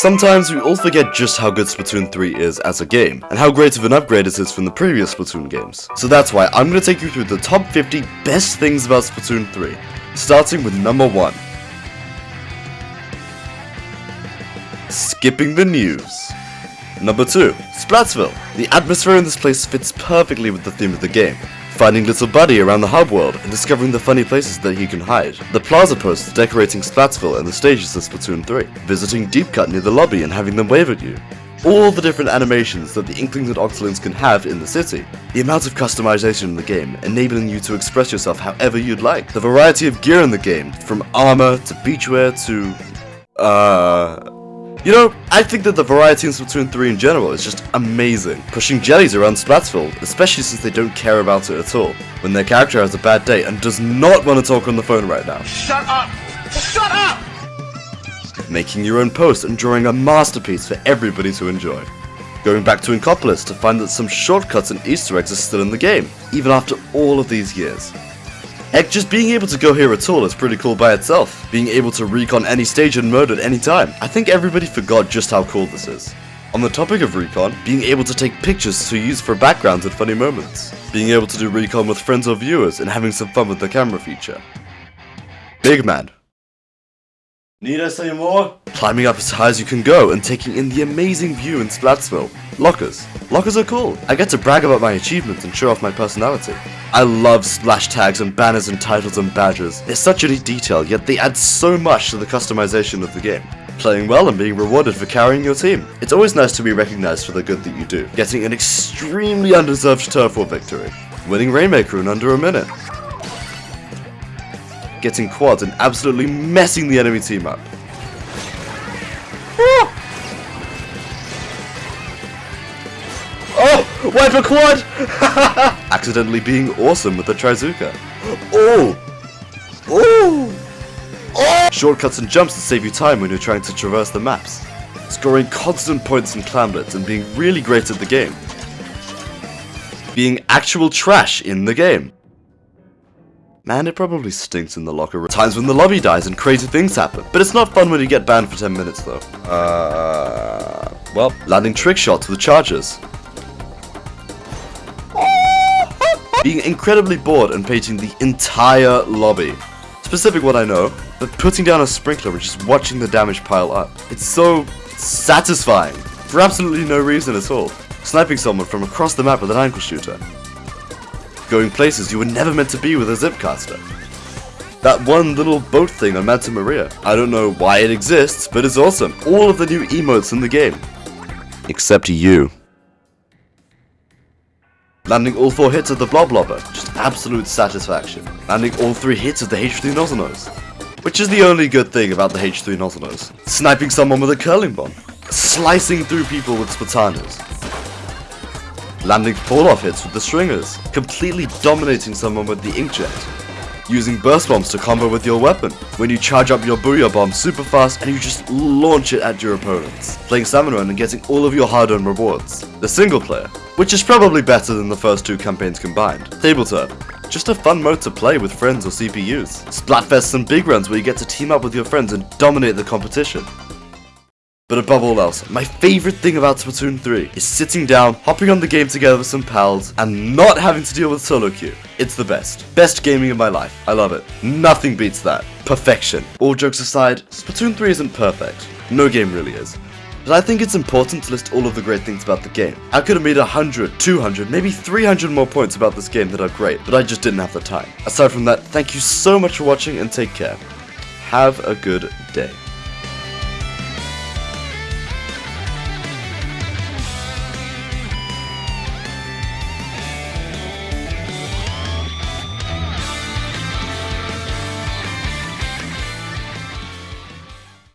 Sometimes we all forget just how good Splatoon 3 is as a game, and how great of an upgrade it is from the previous Splatoon games. So that's why I'm going to take you through the top 50 best things about Splatoon 3, starting with number 1. Skipping the news. Number 2. Splatsville. The atmosphere in this place fits perfectly with the theme of the game, finding little Buddy around the hub world and discovering the funny places that he can hide. The plaza posts decorating Splatsville and the stages of Splatoon 3. Visiting Deep Cut near the lobby and having them wave at you. All the different animations that the Inklings and Octolings can have in the city. The amount of customization in the game, enabling you to express yourself however you'd like. The variety of gear in the game, from armor to beachwear to... Uh... You know, I think that the variety in Splatoon 3 in general is just amazing. Pushing jellies around Splatsville, especially since they don't care about it at all. When their character has a bad day and does not want to talk on the phone right now. Shut up! Shut up! Making your own post and drawing a masterpiece for everybody to enjoy. Going back to Inkopolis to find that some shortcuts and easter eggs are still in the game, even after all of these years. Heck, just being able to go here at all is pretty cool by itself. Being able to recon any stage and mode at any time. I think everybody forgot just how cool this is. On the topic of recon, being able to take pictures to use for backgrounds and funny moments. Being able to do recon with friends or viewers and having some fun with the camera feature. Big man. Need I say more? Climbing up as high as you can go and taking in the amazing view in Splatsville. Lockers. Lockers are cool. I get to brag about my achievements and show off my personality. I love splash tags and banners and titles and badges. They're such a neat detail, yet they add so much to the customization of the game. Playing well and being rewarded for carrying your team. It's always nice to be recognized for the good that you do. Getting an extremely undeserved turf war victory. Winning Rainmaker in under a minute getting quads and absolutely messing the enemy team up. Oh! For quad! Accidentally being awesome with the Trizooka. Oh! Oh! Oh! Shortcuts and jumps to save you time when you're trying to traverse the maps. Scoring constant points in Clam Blitz and being really great at the game. Being actual trash in the game. Man, it probably stinks in the locker room. Times when the lobby dies and crazy things happen. But it's not fun when you get banned for 10 minutes though. Uh, well, landing trick shots with charges. Being incredibly bored and painting the entire lobby. Specific what I know, but putting down a sprinkler and just watching the damage pile up. It's so satisfying. For absolutely no reason at all. Sniping someone from across the map with an ankle shooter going places you were never meant to be with a Zipcaster. That one little boat thing on Manta Maria. I don't know why it exists, but it's awesome. All of the new emotes in the game. Except you. Landing all four hits of the Bloblobber, just absolute satisfaction. Landing all three hits of the H3 Nozzlenose. Which is the only good thing about the H3 Nozzlenose. Sniping someone with a curling bomb. Slicing through people with Splatanas landing fall-off hits with the stringers, completely dominating someone with the inkjet, using burst bombs to combo with your weapon, when you charge up your Booyah bomb super fast and you just launch it at your opponents, playing Run and getting all of your hard-earned rewards. The single player, which is probably better than the first two campaigns combined. Tableturf, just a fun mode to play with friends or CPUs. Splatfests and big runs where you get to team up with your friends and dominate the competition. But above all else, my favorite thing about Splatoon 3 is sitting down, hopping on the game together with some pals, and not having to deal with solo queue. It's the best. Best gaming of my life. I love it. Nothing beats that. Perfection. All jokes aside, Splatoon 3 isn't perfect. No game really is. But I think it's important to list all of the great things about the game. I could have made 100, 200, maybe 300 more points about this game that are great, but I just didn't have the time. Aside from that, thank you so much for watching and take care. Have a good day.